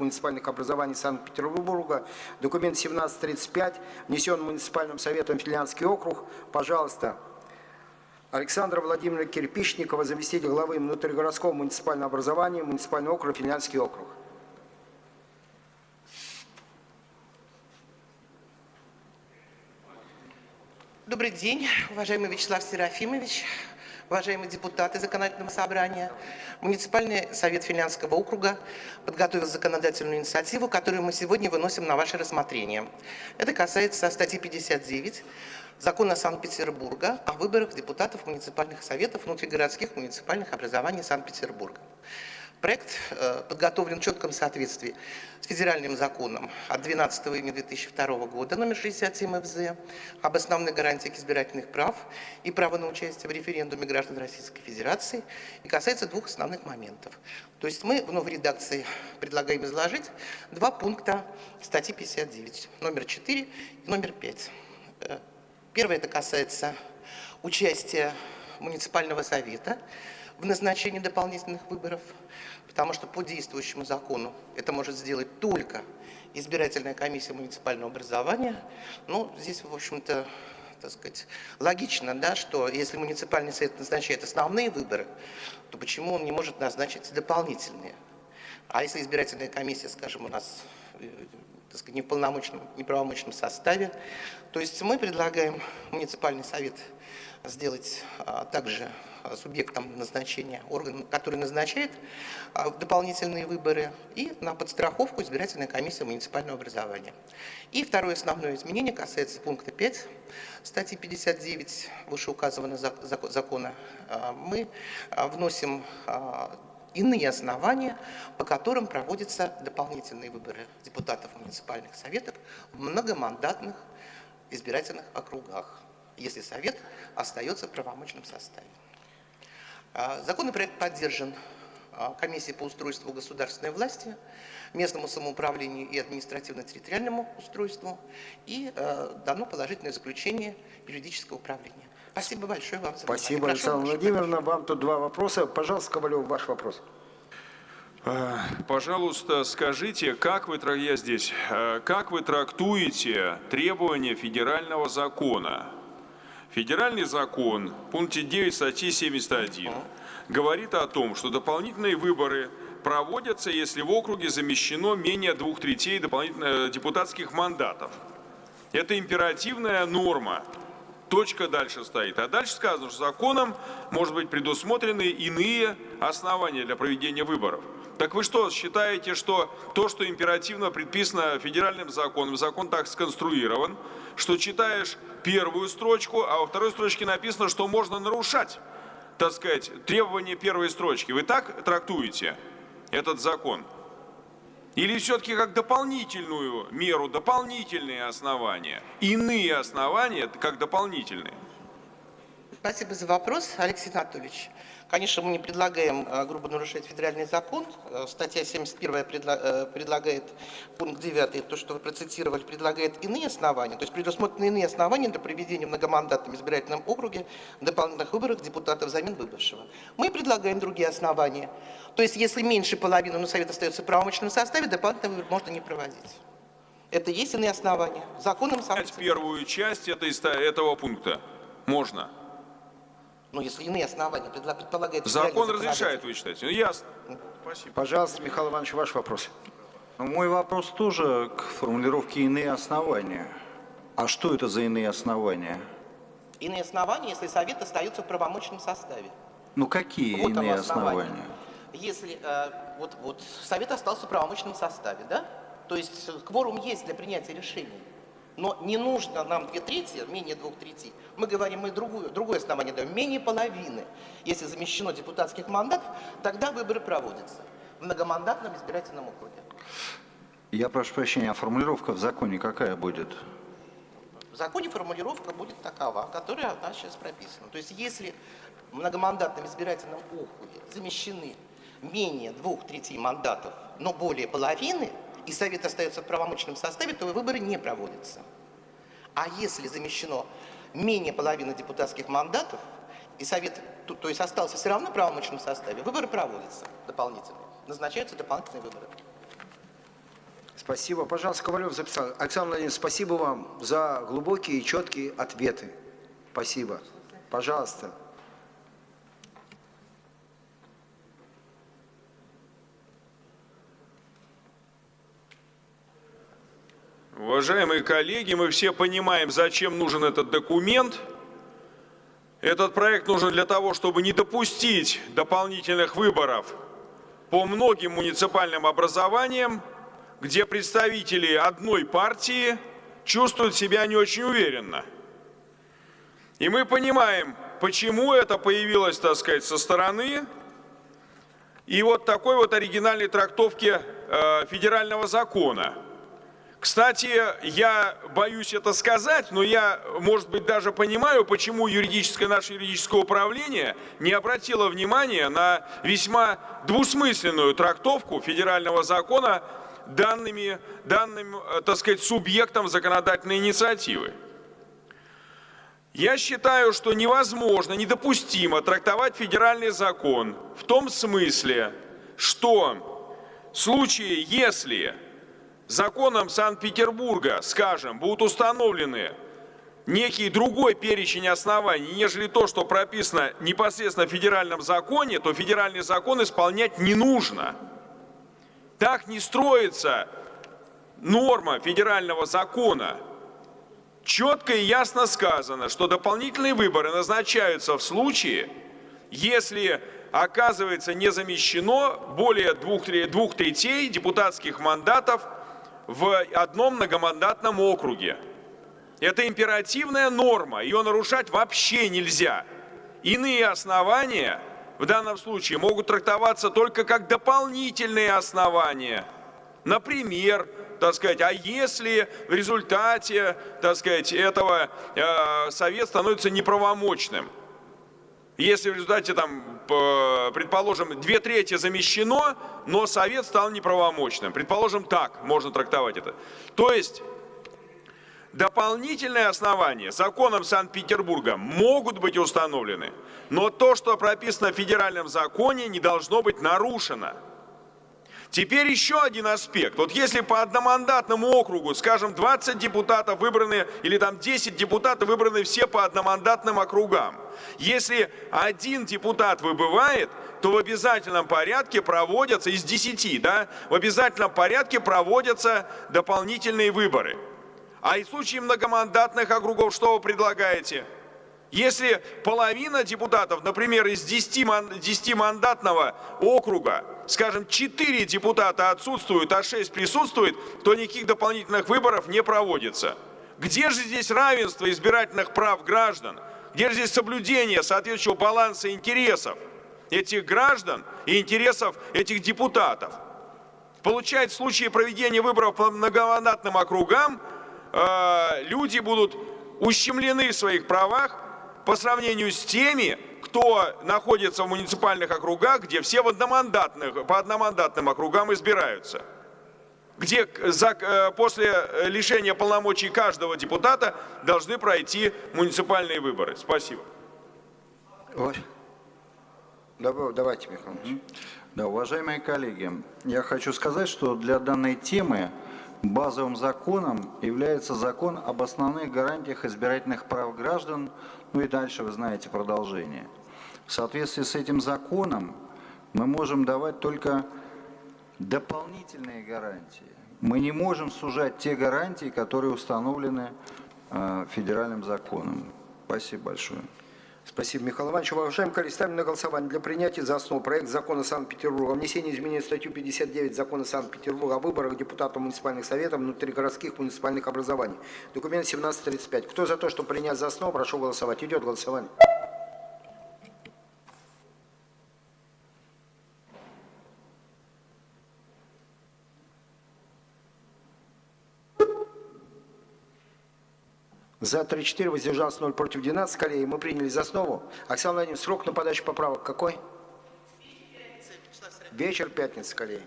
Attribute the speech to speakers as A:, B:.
A: муниципальных образований Санкт-Петербурга, документ 1735, внесен муниципальным советом Финляндский округ. Пожалуйста, Александра Владимировна Кирпичникова, заместитель главы внутригородского муниципального образования, муниципальный округ, Финляндский округ.
B: Добрый день, уважаемый Вячеслав Серафимович, уважаемые депутаты Законодательного собрания. Муниципальный совет Финляндского округа подготовил законодательную инициативу, которую мы сегодня выносим на ваше рассмотрение. Это касается статьи 59 Закона Санкт-Петербурга о выборах депутатов муниципальных советов внутригородских муниципальных образований Санкт-Петербурга. Проект э, подготовлен в четком соответствии с федеральным законом от 12 июня 2002 года номер 67 ФЗ об основных гарантиях избирательных прав и права на участие в референдуме граждан Российской Федерации и касается двух основных моментов. То есть мы в новой редакции предлагаем изложить два пункта статьи 59, номер 4 и номер 5. Э, первое это касается участия муниципального совета в назначении дополнительных выборов – потому что по действующему закону это может сделать только избирательная комиссия муниципального образования. Ну, здесь, в общем-то, так сказать, логично, да, что если муниципальный совет назначает основные выборы, то почему он не может назначить дополнительные? А если избирательная комиссия, скажем, у нас э, так сказать, не в полномочном, неправомочном составе, то есть мы предлагаем муниципальный совет сделать а, также а, субъектом назначения, орган, который назначает а, дополнительные выборы, и на подстраховку избирательная комиссия муниципального образования. И второе основное изменение касается пункта 5 статьи 59 вышеуказанного закона. Мы вносим иные основания, по которым проводятся дополнительные выборы депутатов муниципальных советов в многомандатных избирательных округах если Совет остается в правомочном составе. А, законопроект поддержан а, Комиссией по устройству государственной власти, местному самоуправлению и административно-территориальному устройству и а, дано положительное заключение юридического управления. Спасибо большое вам за
A: внимание. Спасибо, Александра Владимировна. Вам тут два вопроса. Пожалуйста, Ковалев, ваш вопрос.
C: Пожалуйста, скажите, как вы, я здесь, как вы трактуете требования федерального закона Федеральный закон пункте 9 статьи 71 говорит о том, что дополнительные выборы проводятся, если в округе замещено менее двух третей дополнительных депутатских мандатов. Это императивная норма. Точка дальше стоит. А дальше сказано, что законом может быть предусмотрены иные основания для проведения выборов. Так вы что, считаете, что то, что императивно предписано федеральным законом, закон так сконструирован, что читаешь первую строчку, а во второй строчке написано, что можно нарушать, так сказать, требования первой строчки. Вы так трактуете этот закон? Или все-таки как дополнительную меру, дополнительные основания, иные основания как дополнительные?
B: Спасибо за вопрос, Алексей Анатольевич. Конечно, мы не предлагаем э, грубо нарушать федеральный закон. Э, статья 71 э, предлагает, пункт 9, то, что вы процитировали, предлагает иные основания, то есть предусмотрены иные основания для проведения в многомандатном избирательном округе дополнительных выборов депутатов взамен выбывшего. Мы предлагаем другие основания. То есть, если меньше половины, но Совет остается в правомочном составе, дополнительный выбор можно не проводить. Это есть иные основания. Законом
C: сам... Первую часть этой, этого пункта можно.
B: Ну, если иные основания предполагают...
C: Закон разрешает, вы считаете? Ну, ясно.
A: Спасибо. Пожалуйста, Михаил Иванович, ваш вопрос.
D: Ну, мой вопрос тоже к формулировке «иные основания». А что это за иные основания?
B: Иные основания, если Совет остается в правомочном составе.
D: Ну, какие вот иные основания? основания?
B: Если э, вот, вот Совет остался в правомочном составе, да? То есть кворум есть для принятия решений. Но не нужно нам две трети, менее двух трети. Мы говорим, мы другую, другое основание даем, менее половины. Если замещено депутатских мандатов, тогда выборы проводятся в многомандатном избирательном округе.
D: Я прошу прощения, а формулировка в законе какая будет?
B: В законе формулировка будет такова, которая у нас сейчас прописана. То есть если в многомандатном избирательном округе замещены менее двух третей мандатов, но более половины, и Совет остается в правомочном составе, то выборы не проводятся. А если замещено менее половины депутатских мандатов, и Совет, то, есть остался все равно в правомочном составе, выборы проводятся дополнительные, назначаются дополнительные выборы.
A: Спасибо. Пожалуйста, Ковалев записал. Александр Владимирович, спасибо вам за глубокие и четкие ответы. Спасибо. Пожалуйста.
C: Уважаемые коллеги, мы все понимаем, зачем нужен этот документ. Этот проект нужен для того, чтобы не допустить дополнительных выборов по многим муниципальным образованиям, где представители одной партии чувствуют себя не очень уверенно. И мы понимаем, почему это появилось, так сказать, со стороны и вот такой вот оригинальной трактовки э, федерального закона – кстати, я боюсь это сказать, но я, может быть, даже понимаю, почему юридическое, наше юридическое управление не обратило внимания на весьма двусмысленную трактовку федерального закона данными, данным, э, так сказать, субъектом законодательной инициативы. Я считаю, что невозможно, недопустимо трактовать федеральный закон в том смысле, что в случае, если законом Санкт-Петербурга, скажем, будут установлены некий другой перечень оснований, нежели то, что прописано непосредственно в федеральном законе, то федеральный закон исполнять не нужно. Так не строится норма федерального закона. Четко и ясно сказано, что дополнительные выборы назначаются в случае, если оказывается не замещено более двух, двух третей депутатских мандатов в одном многомандатном округе. Это императивная норма, ее нарушать вообще нельзя. Иные основания в данном случае могут трактоваться только как дополнительные основания. Например, так сказать, а если в результате, так сказать, этого э, совет становится неправомочным? Если в результате, там, предположим, две трети замещено, но совет стал неправомочным. Предположим, так можно трактовать это. То есть дополнительные основания законом Санкт-Петербурга могут быть установлены, но то, что прописано в федеральном законе, не должно быть нарушено. Теперь еще один аспект. Вот если по одномандатному округу, скажем, 20 депутатов выбраны, или там 10 депутатов выбраны все по одномандатным округам. Если один депутат выбывает, то в обязательном порядке проводятся, из 10, да, в обязательном порядке проводятся дополнительные выборы. А в случае многомандатных округов что вы предлагаете? Если половина депутатов, например, из 10-мандатного округа, скажем, 4 депутата отсутствуют, а 6 присутствуют, то никаких дополнительных выборов не проводится. Где же здесь равенство избирательных прав граждан? Где же здесь соблюдение соответствующего баланса интересов этих граждан и интересов этих депутатов? Получается, в случае проведения выборов по многомандатным округам э, люди будут ущемлены в своих правах, по сравнению с теми, кто находится в муниципальных округах, где все в одномандатных, по одномандатным округам избираются. Где за, э, после лишения полномочий каждого депутата должны пройти муниципальные выборы. Спасибо.
A: Давайте, Михаил Ильич.
D: Да, уважаемые коллеги, я хочу сказать, что для данной темы Базовым законом является закон об основных гарантиях избирательных прав граждан, ну и дальше вы знаете продолжение. В соответствии с этим законом мы можем давать только дополнительные гарантии. Мы не можем сужать те гарантии, которые установлены э, федеральным законом. Спасибо большое.
A: Спасибо, Михаил Иванович. Уважаемые коллеги, ставим на голосование для принятия за основу проект закона Санкт-Петербурга о внесении изменений в статью 59 закона Санкт-Петербурга о выборах депутатов муниципальных советов внутригородских муниципальных образований. Документ 1735. Кто за то, чтобы принять за основу, прошу голосовать. Идет голосование. За 34, воздержался 0, против 12. Коллеги, мы приняли за основу. Оксана Владимировна, срок на подачу поправок какой? Вечер пятницы, коллеги.